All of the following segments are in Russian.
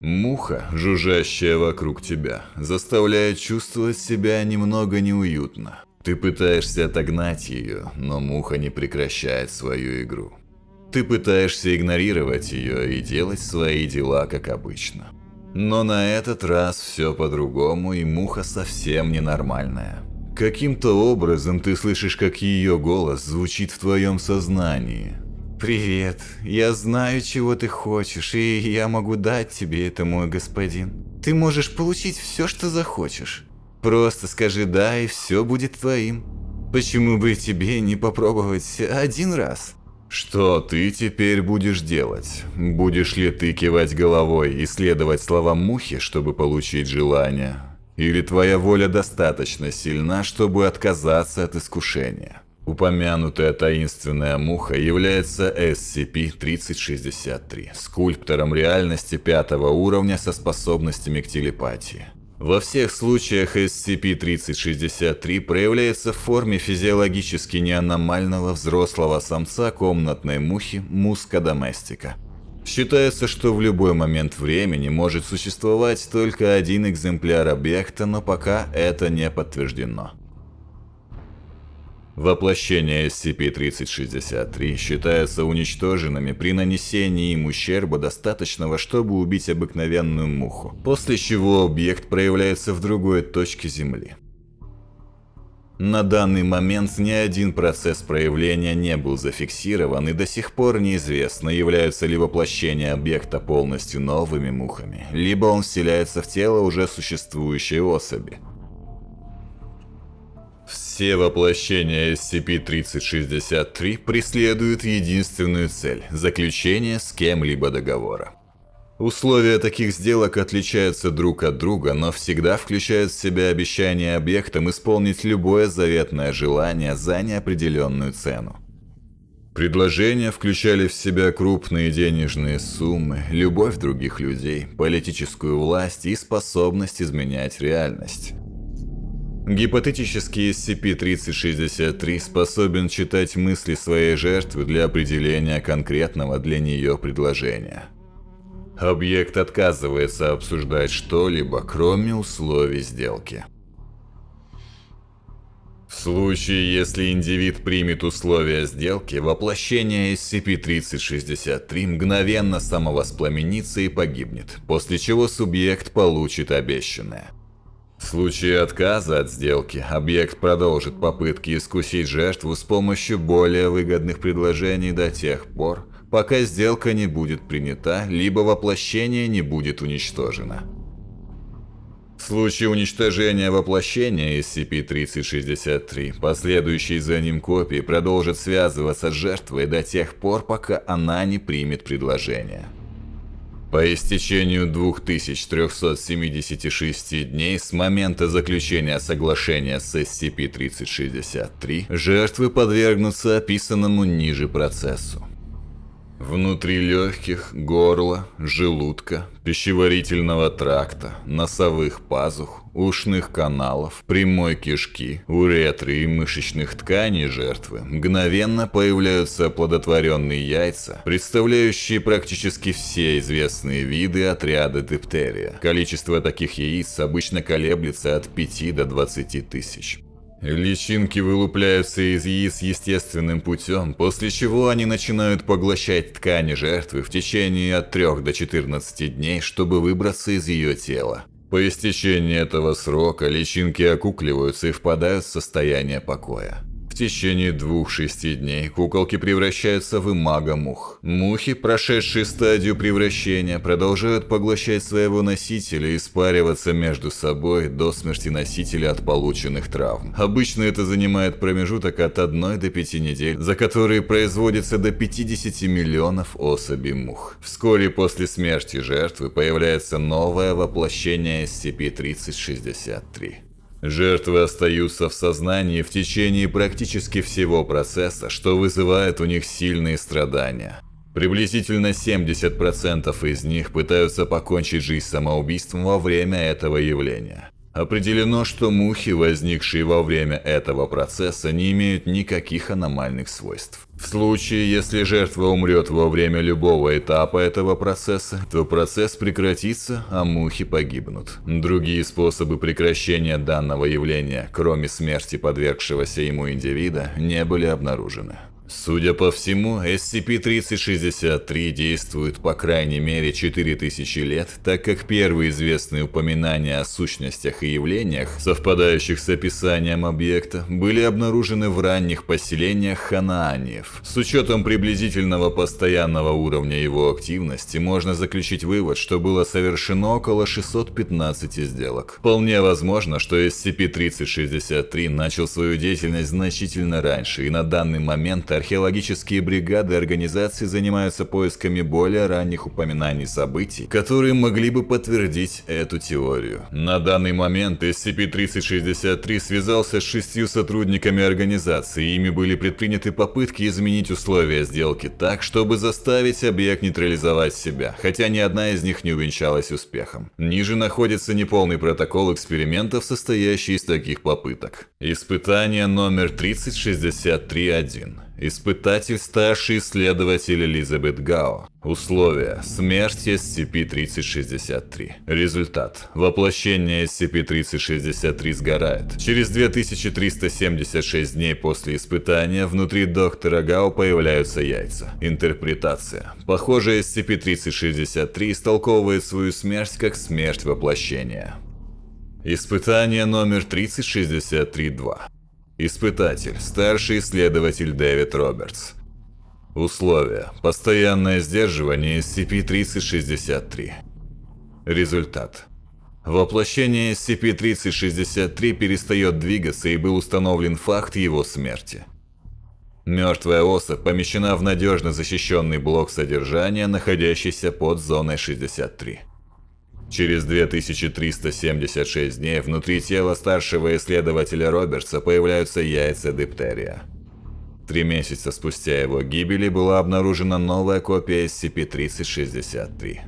Муха, жужжащая вокруг тебя, заставляет чувствовать себя немного неуютно. Ты пытаешься отогнать ее, но муха не прекращает свою игру. Ты пытаешься игнорировать ее и делать свои дела как обычно. Но на этот раз все по-другому, и муха совсем ненормальная. Каким-то образом ты слышишь, как ее голос звучит в твоем сознании. «Привет. Я знаю, чего ты хочешь, и я могу дать тебе это, мой господин. Ты можешь получить все, что захочешь. Просто скажи «да», и все будет твоим. Почему бы тебе не попробовать один раз?» Что ты теперь будешь делать? Будешь ли ты кивать головой и следовать словам мухи, чтобы получить желание? Или твоя воля достаточно сильна, чтобы отказаться от искушения? Упомянутая таинственная муха является SCP-3063, скульптором реальности пятого уровня со способностями к телепатии. Во всех случаях SCP-3063 проявляется в форме физиологически неаномального взрослого самца комнатной мухи Муска доместика. Считается, что в любой момент времени может существовать только один экземпляр объекта, но пока это не подтверждено. Воплощения SCP-3063 считаются уничтоженными при нанесении им ущерба достаточного, чтобы убить обыкновенную муху, после чего объект проявляется в другой точке Земли. На данный момент ни один процесс проявления не был зафиксирован и до сих пор неизвестно, являются ли воплощения объекта полностью новыми мухами, либо он вселяется в тело уже существующей особи. Все воплощения SCP-3063 преследуют единственную цель – заключение с кем-либо договора. Условия таких сделок отличаются друг от друга, но всегда включают в себя обещание объектам исполнить любое заветное желание за неопределенную цену. Предложения включали в себя крупные денежные суммы, любовь других людей, политическую власть и способность изменять реальность. Гипотетический SCP-3063 способен читать мысли своей жертвы для определения конкретного для нее предложения. Объект отказывается обсуждать что-либо, кроме условий сделки. В случае, если индивид примет условия сделки, воплощение SCP-3063 мгновенно самовоспламенится и погибнет, после чего субъект получит обещанное. В случае отказа от сделки, объект продолжит попытки искусить жертву с помощью более выгодных предложений до тех пор, пока сделка не будет принята, либо воплощение не будет уничтожено. В случае уничтожения воплощения SCP-3063, последующие за ним копии продолжат связываться с жертвой до тех пор, пока она не примет предложение. По истечению 2376 дней с момента заключения соглашения с SCP-3063, жертвы подвергнутся описанному ниже процессу. Внутри легких, горла, желудка, пищеварительного тракта, носовых пазух, ушных каналов, прямой кишки, уретры и мышечных тканей жертвы мгновенно появляются оплодотворенные яйца, представляющие практически все известные виды отряда диптерия. Количество таких яиц обычно колеблется от 5 до 20 тысяч. Личинки вылупляются из яиц естественным путем, после чего они начинают поглощать ткани жертвы в течение от 3 до 14 дней, чтобы выбраться из ее тела. По истечении этого срока личинки окукливаются и впадают в состояние покоя течение двух-шести дней куколки превращаются в имага-мух. Мухи, прошедшие стадию превращения, продолжают поглощать своего носителя и спариваться между собой до смерти носителя от полученных травм. Обычно это занимает промежуток от 1 до 5 недель, за которые производится до 50 миллионов особей мух. Вскоре после смерти жертвы появляется новое воплощение SCP-3063. Жертвы остаются в сознании в течение практически всего процесса, что вызывает у них сильные страдания. Приблизительно 70% из них пытаются покончить жизнь самоубийством во время этого явления. Определено, что мухи, возникшие во время этого процесса, не имеют никаких аномальных свойств. В случае, если жертва умрет во время любого этапа этого процесса, то процесс прекратится, а мухи погибнут. Другие способы прекращения данного явления, кроме смерти подвергшегося ему индивида, не были обнаружены. Судя по всему, SCP-3063 действует по крайней мере 4000 лет, так как первые известные упоминания о сущностях и явлениях, совпадающих с описанием объекта, были обнаружены в ранних поселениях ханааниев. С учетом приблизительного постоянного уровня его активности, можно заключить вывод, что было совершено около 615 сделок. Вполне возможно, что SCP-3063 начал свою деятельность значительно раньше, и на данный момент археологические бригады организации занимаются поисками более ранних упоминаний событий, которые могли бы подтвердить эту теорию. На данный момент SCP-3063 связался с шестью сотрудниками организации, ими были предприняты попытки изменить условия сделки так, чтобы заставить объект нейтрализовать себя, хотя ни одна из них не увенчалась успехом. Ниже находится неполный протокол экспериментов, состоящий из таких попыток. Испытание номер 3063-1. Испытатель старший исследователь Элизабет Гао. Условия. Смерть SCP-3063. Результат. Воплощение SCP-3063 сгорает. Через 2376 дней после испытания внутри доктора Гао появляются яйца. Интерпретация. Похоже, SCP-3063 истолковывает свою смерть как смерть воплощения. Испытание номер 3063-2. Испытатель. Старший исследователь Дэвид Робертс. Условия. Постоянное сдерживание SCP-3063. Результат. Воплощение SCP-3063 перестает двигаться и был установлен факт его смерти. Мертвая особь помещена в надежно защищенный блок содержания, находящийся под зоной 63. Через 2376 дней внутри тела старшего исследователя Робертса появляются яйца диптерия. Три месяца спустя его гибели была обнаружена новая копия SCP-3063.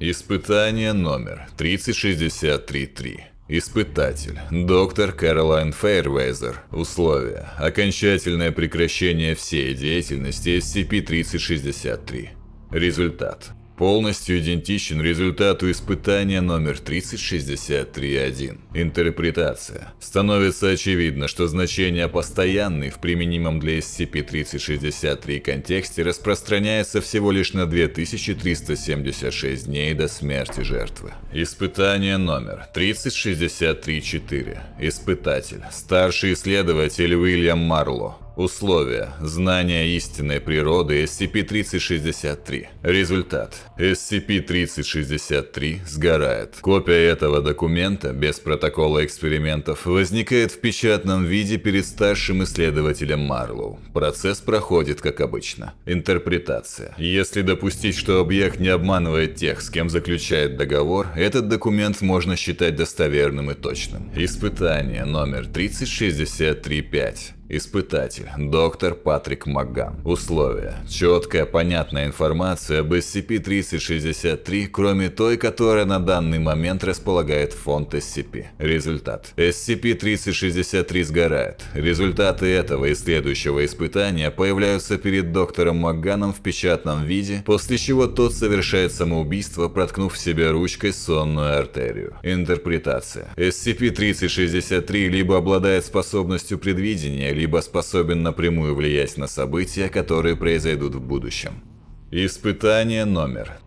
Испытание номер 3063-3. Испытатель. Доктор Кэролайн Фейрвейзер. Условия. Окончательное прекращение всей деятельности SCP-3063. Результат полностью идентичен результату испытания номер 3063.1. Интерпретация. Становится очевидно, что значение «постоянный» в применимом для SCP-3063 контексте распространяется всего лишь на 2376 дней до смерти жертвы. Испытание номер 3063.4. Испытатель. Старший исследователь Уильям Марло. Условия. Знание истинной природы SCP-3063. Результат. SCP-3063 сгорает. Копия этого документа, без протокола экспериментов, возникает в печатном виде перед старшим исследователем Марлоу. Процесс проходит как обычно. Интерпретация. Если допустить, что объект не обманывает тех, с кем заключает договор, этот документ можно считать достоверным и точным. Испытание номер 3063-5. Испытатель. Доктор Патрик Макган. Условия. Четкая, понятная информация об SCP-3063, кроме той, которая на данный момент располагает фонд SCP. Результат. SCP-3063 сгорает. Результаты этого и следующего испытания появляются перед доктором Макганом в печатном виде, после чего тот совершает самоубийство, проткнув себе ручкой сонную артерию. Интерпретация. SCP-3063 либо обладает способностью предвидения, либо способен напрямую влиять на события, которые произойдут в будущем. Испытание номер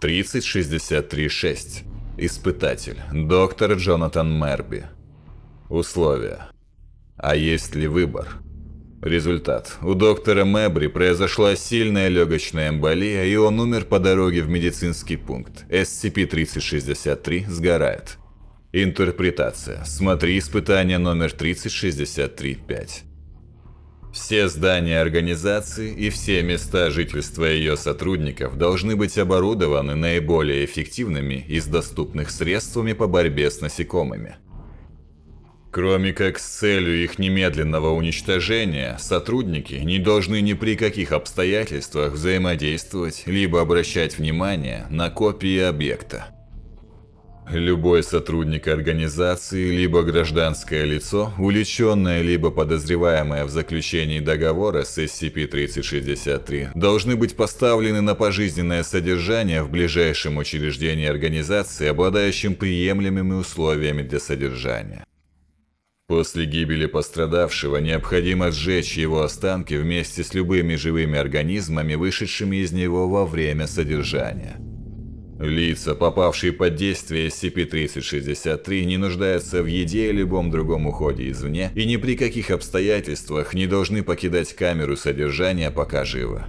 30636. Испытатель. Доктор Джонатан Мерби. Условия. А есть ли выбор? Результат. У доктора Мэбри произошла сильная легочная эмболия, и он умер по дороге в медицинский пункт. SCP-3063 сгорает. Интерпретация. Смотри испытание номер 3063-5. Все здания организации и все места жительства ее сотрудников должны быть оборудованы наиболее эффективными из доступных средствами по борьбе с насекомыми. Кроме как с целью их немедленного уничтожения, сотрудники не должны ни при каких обстоятельствах взаимодействовать либо обращать внимание на копии объекта. Любой сотрудник организации, либо гражданское лицо, увлеченное либо подозреваемое в заключении договора с SCP-3063, должны быть поставлены на пожизненное содержание в ближайшем учреждении организации, обладающем приемлемыми условиями для содержания. После гибели пострадавшего необходимо сжечь его останки вместе с любыми живыми организмами, вышедшими из него во время содержания. Лица, попавшие под действие SCP-3063, не нуждаются в еде и любом другом уходе извне и ни при каких обстоятельствах не должны покидать камеру содержания, пока живы.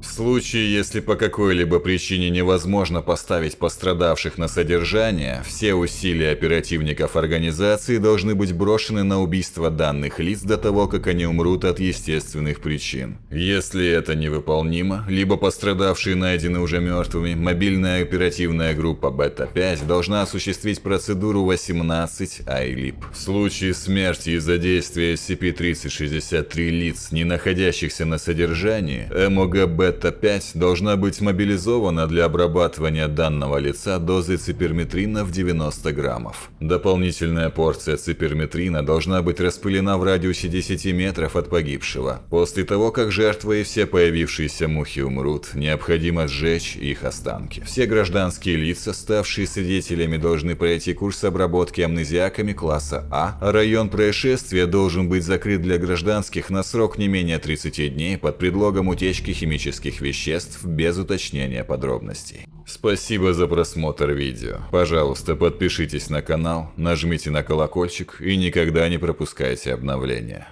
В случае, если по какой-либо причине невозможно поставить пострадавших на содержание, все усилия оперативников организации должны быть брошены на убийство данных лиц до того, как они умрут от естественных причин. Если это невыполнимо, либо пострадавшие найдены уже мертвыми, мобильная оперативная группа Бета-5 должна осуществить процедуру 18 ILIP. В случае смерти из-за действия SCP-3063 лиц, не находящихся на содержании, МОГБ Бета-5 должна быть мобилизована для обрабатывания данного лица дозой циперметрина в 90 граммов. Дополнительная порция циперметрина должна быть распылена в радиусе 10 метров от погибшего. После того, как жертва и все появившиеся мухи умрут, необходимо сжечь их останки. Все гражданские лица, ставшие свидетелями, должны пройти курс обработки амнезиаками класса А, а район происшествия должен быть закрыт для гражданских на срок не менее 30 дней под предлогом утечки химических химических веществ без уточнения подробностей. Спасибо за просмотр видео. Пожалуйста, подпишитесь на канал, нажмите на колокольчик и никогда не пропускайте обновления.